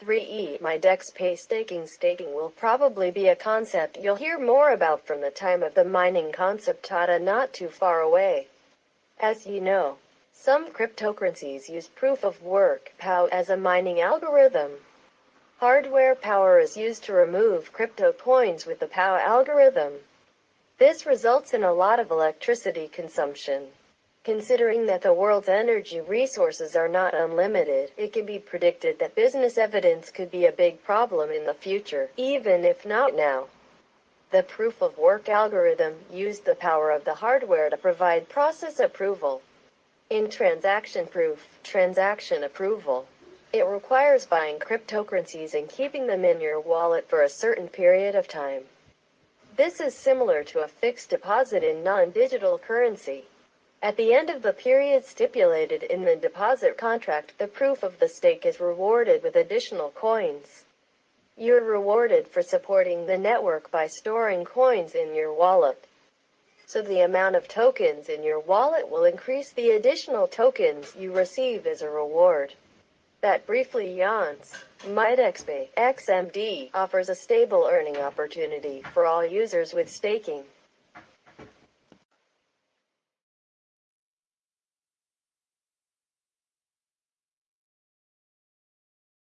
3e my DEX MyDexPay staking Staking will probably be a concept you'll hear more about from the time of the mining concept data not too far away. As you know, some cryptocurrencies use proof of work POW as a mining algorithm. Hardware power is used to remove crypto coins with the POW algorithm. This results in a lot of electricity consumption. Considering that the world's energy resources are not unlimited, it can be predicted that business evidence could be a big problem in the future, even if not now. The proof of work algorithm used the power of the hardware to provide process approval. In transaction proof, transaction approval, it requires buying cryptocurrencies and keeping them in your wallet for a certain period of time. This is similar to a fixed deposit in non-digital currency. At the end of the period stipulated in the deposit contract, the proof of the stake is rewarded with additional coins. You're rewarded for supporting the network by storing coins in your wallet. So the amount of tokens in your wallet will increase the additional tokens you receive as a reward. That briefly yawns. MyDexPay XMD offers a stable earning opportunity for all users with staking.